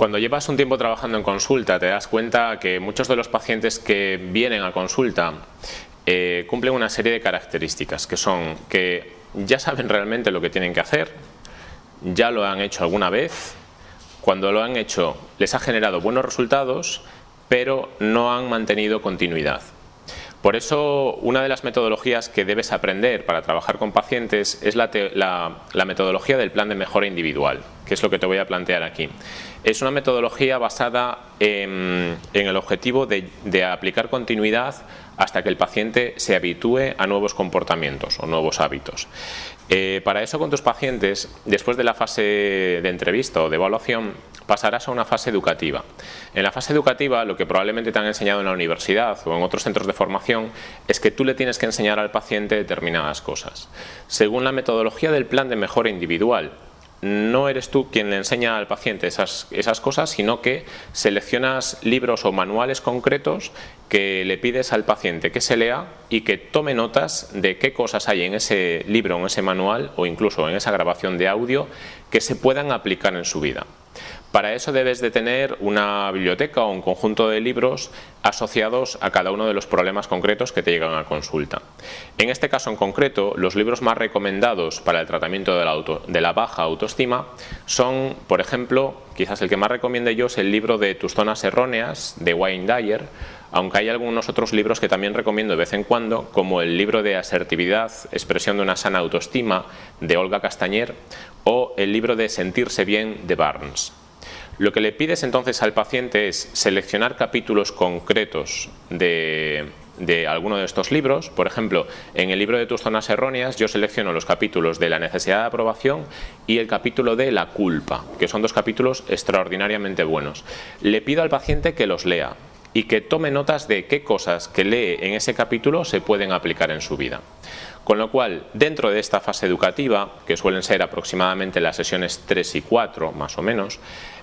Cuando llevas un tiempo trabajando en consulta te das cuenta que muchos de los pacientes que vienen a consulta eh, cumplen una serie de características que son que ya saben realmente lo que tienen que hacer, ya lo han hecho alguna vez, cuando lo han hecho les ha generado buenos resultados pero no han mantenido continuidad. Por eso, una de las metodologías que debes aprender para trabajar con pacientes es la, metodología del plan de mejora individual, que es lo que te voy a plantear aquí. Es una metodología basada en, el objetivo de, aplicar continuidad hasta que el paciente se habitúe a nuevos comportamientos o nuevos hábitos. Eh, para eso con tus pacientes, después de la fase de entrevista o de evaluación, pasarás a una fase educativa. En la fase educativa lo que probablemente te han enseñado en la universidad o en otros centros de formación es que tú le tienes que enseñar al paciente determinadas cosas. Según la metodología del plan de mejora individual, no eres tú quien le enseña al paciente esas, esas, cosas, sino que seleccionas libros o manuales concretos que le pides al paciente que se lea y que tome notas de qué cosas hay en ese libro, en ese manual o incluso en esa grabación de audio que se puedan aplicar en su vida. Para eso debes de tener una biblioteca o un conjunto de libros asociados a cada uno de los problemas concretos que te llegan a consulta. En este caso en concreto, los libros más recomendados para el tratamiento de la, de la baja autoestima son, por ejemplo, quizás el que más recomiende yo es el libro de Tus zonas erróneas de Wayne Dyer, aunque hay algunos otros libros que también recomiendo de vez en cuando, como el libro de Asertividad, expresión de una sana autoestima de Olga Castañer o el libro de Sentirse bien de Barnes. Lo que le pides entonces al paciente es seleccionar capítulos concretos de, alguno de estos libros. Por ejemplo, en el libro de tus zonas erróneas yo selecciono los capítulos de la necesidad de aprobación y el capítulo de la culpa, que son dos capítulos extraordinariamente buenos. Le pido al paciente que los lea y que tome notas de qué cosas que lee en ese capítulo se pueden aplicar en su vida. Con lo cual, dentro de esta fase educativa, que suelen ser aproximadamente las sesiones 3 y 4 más o menos,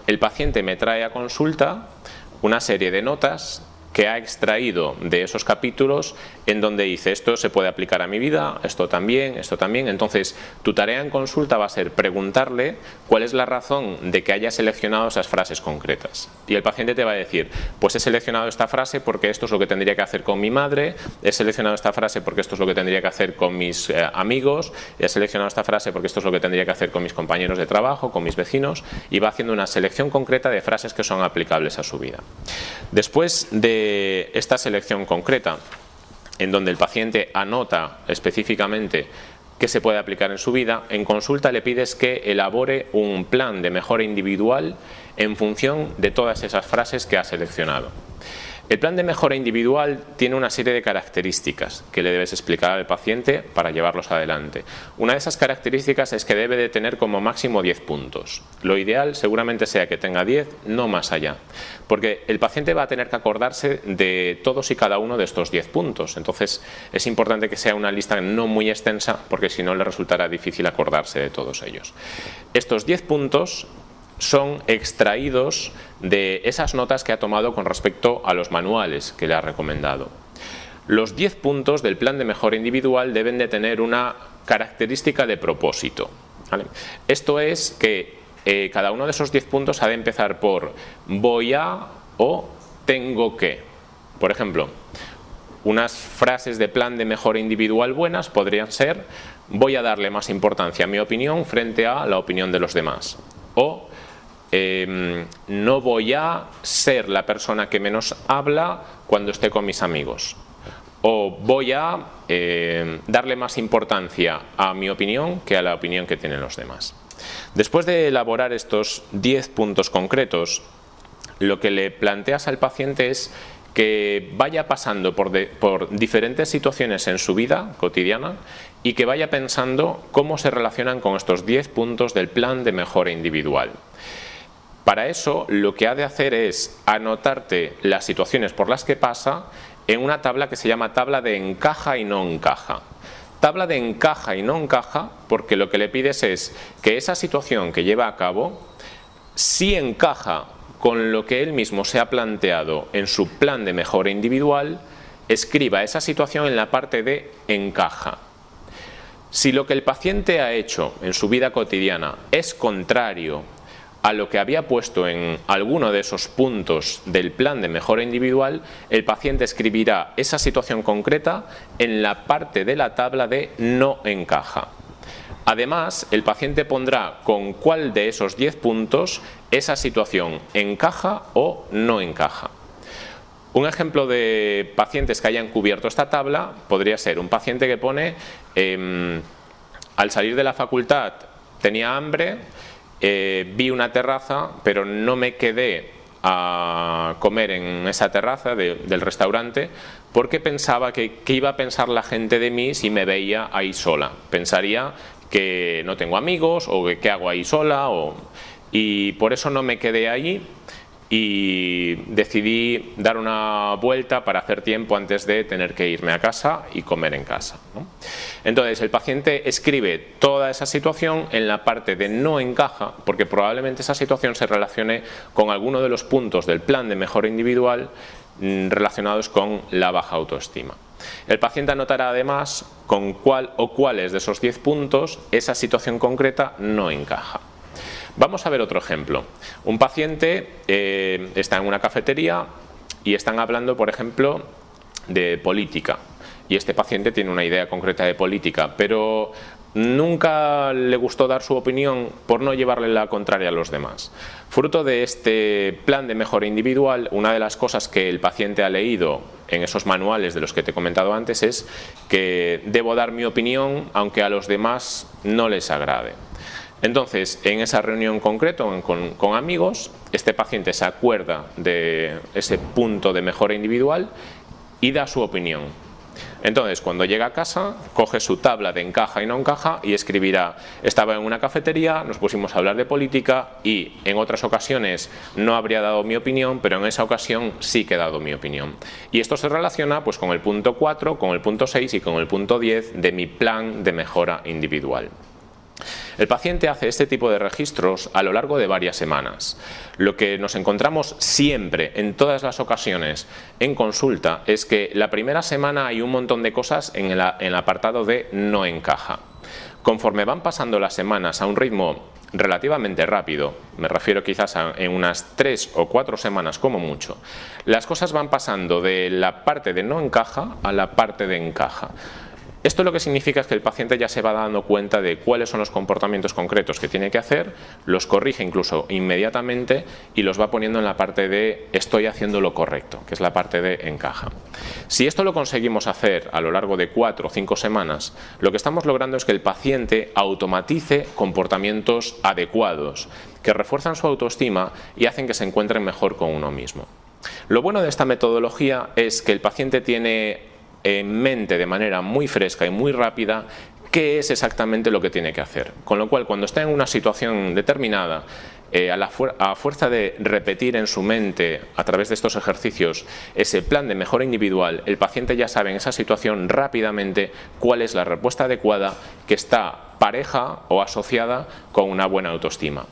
el paciente me trae a consulta una serie de notas que ha extraído de esos capítulos en donde dice esto se puede aplicar a mi vida, esto también, esto también. Entonces, tu tarea en consulta va a ser preguntarle cuál es la razón de que haya seleccionado esas frases concretas. Y el paciente te va a decir, pues he seleccionado esta frase porque esto es lo que tendría que hacer con mi madre, he seleccionado esta frase porque esto es lo que tendría que hacer con mis eh, amigos, he seleccionado esta frase porque esto es lo que tendría que hacer con mis compañeros de trabajo, con mis vecinos, y va haciendo una selección concreta de frases que son aplicables a su vida. Después de esta selección concreta, en donde el paciente anota específicamente qué se puede aplicar en su vida, en consulta le pides que elabore un plan de mejora individual en función de todas esas frases que ha seleccionado. El plan de mejora individual tiene una serie de características que le debes explicar al paciente para llevarlos adelante. Una de esas características es que debe de tener como máximo 10 puntos. Lo ideal seguramente sea que tenga 10, no más allá. Porque el paciente va a tener que acordarse de todos y cada uno de estos 10 puntos. Entonces es importante que sea una lista no muy extensa porque si no le resultará difícil acordarse de todos ellos. Estos 10 puntos son extraídos de esas notas que ha tomado con respecto a los manuales que le ha recomendado. Los 10 puntos del plan de mejora individual deben de tener una característica de propósito. Esto es que eh, cada uno de esos 10 puntos ha de empezar por voy a o tengo que. Por ejemplo, unas frases de plan de mejora individual buenas podrían ser voy a darle más importancia a mi opinión frente a la opinión de los demás. O Em, no voy a ser la persona que menos habla cuando esté con mis amigos. O voy a em, darle más importancia a mi opinión que a la opinión que tienen los demás. Después de elaborar estos 10 puntos concretos, lo que le planteas al paciente es que vaya pasando por, por, diferentes situaciones en su vida cotidiana y que vaya pensando cómo se relacionan con estos 10 puntos del plan de mejora individual. Para eso lo que ha de hacer es anotarte las situaciones por las que pasa en una tabla que se llama tabla de encaja y no encaja. Tabla de encaja y no encaja porque lo que le pides es que esa situación que lleva a cabo sí encaja con lo que él mismo se ha planteado en su plan de mejora individual, escriba esa situación en la parte de encaja. Si lo que el paciente ha hecho en su vida cotidiana es contrario a lo que había puesto en alguno de esos puntos del plan de mejora individual, el paciente escribirá esa situación concreta en la parte de la tabla de no encaja. Además, el paciente pondrá con cuál de esos 10 puntos esa situación encaja o no encaja. Un ejemplo de pacientes que hayan cubierto esta tabla podría ser un paciente que pone em, al salir de la facultad tenía hambre, eh, vi una terraza pero no me quedé a comer en esa terraza del restaurante porque pensaba que, que, iba a pensar la gente de mí si me veía ahí sola. Pensaría que no tengo amigos o que qué hago ahí sola y por eso no me quedé allí y decidí dar una vuelta para hacer tiempo antes de tener que irme a casa y comer en casa. Entonces el paciente escribe toda esa situación en la parte de no encaja porque probablemente esa situación se relacione con alguno de los puntos del plan de mejora individual mm, relacionados con la baja autoestima. El paciente anotará además con cuál o cuáles de esos 10 puntos esa situación concreta no encaja. Vamos a ver otro ejemplo. Un paciente eh, está en una cafetería y están hablando, por ejemplo, de política. Y este paciente tiene una idea concreta de política, pero nunca le gustó dar su opinión por no llevarle la contraria a los demás. Fruto de este plan de mejora individual, una de las cosas que el paciente ha leído en esos manuales de los que te he comentado antes es que debo dar mi opinión aunque a los demás no les agrade. Entonces, en esa reunión concreto con, amigos, este paciente se acuerda de ese punto de mejora individual y da su opinión. Entonces, cuando llega a casa, coge su tabla de encaja y no encaja y escribirá, estaba en una cafetería, nos pusimos a hablar de política y en otras ocasiones no habría dado mi opinión, pero en esa ocasión sí que he dado mi opinión. Y esto se relaciona pues, con el punto 4, con el punto 6 y con el punto 10 de mi plan de mejora individual. El paciente hace este tipo de registros a lo largo de varias semanas. Lo que nos encontramos siempre, en todas las ocasiones, en consulta, es que la primera semana hay un montón de cosas en el, apartado de no encaja. Conforme van pasando las semanas a un ritmo relativamente rápido, me refiero quizás a en unas tres o cuatro semanas como mucho, las cosas van pasando de la parte de no encaja a la parte de encaja. Esto lo que significa es que el paciente ya se va dando cuenta de cuáles son los comportamientos concretos que tiene que hacer, los corrige incluso inmediatamente y los va poniendo en la parte de estoy haciendo lo correcto, que es la parte de encaja. Si esto lo conseguimos hacer a lo largo de cuatro o cinco semanas, lo que estamos logrando es que el paciente automatice comportamientos adecuados que refuerzan su autoestima y hacen que se encuentren mejor con uno mismo. Lo bueno de esta metodología es que el paciente tiene en mente de manera muy fresca y muy rápida qué es exactamente lo que tiene que hacer. Con lo cual, cuando está en una situación determinada, eh, a, la a, fuerza de repetir en su mente a través de estos ejercicios ese plan de mejora individual, el paciente ya sabe en esa situación rápidamente cuál es la respuesta adecuada que está pareja o asociada con una buena autoestima.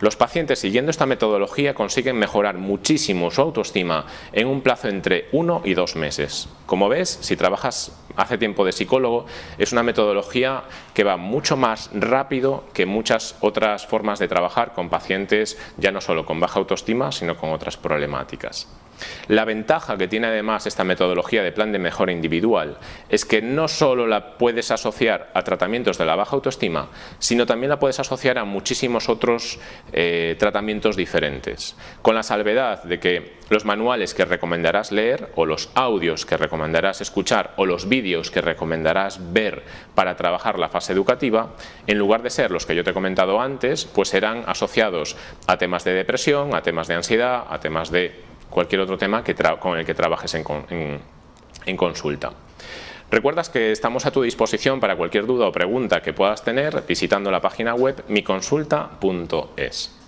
Los pacientes siguiendo esta metodología consiguen mejorar muchísimo su autoestima en un plazo entre uno y dos meses. Como ves, si trabajas hace tiempo de psicólogo, es una metodología que va mucho más rápido que muchas otras formas de trabajar con pacientes ya no solo con baja autoestima, sino con otras problemáticas. La ventaja que tiene además esta metodología de plan de mejora individual es que no solo la puedes asociar a tratamientos de la baja autoestima, sino también la puedes asociar a muchísimos otros eh, tratamientos diferentes, con la salvedad de que los manuales que recomendarás leer o los audios que recomendarás escuchar o los vídeos que recomendarás ver para trabajar la fase educativa, en lugar de ser los que yo te he comentado antes, pues serán asociados a temas de depresión, a temas de ansiedad, a temas de cualquier otro tema con el que trabajes en, consulta. Recuerdas que estamos a tu disposición para cualquier duda o pregunta que puedas tener visitando la página web miconsulta.es.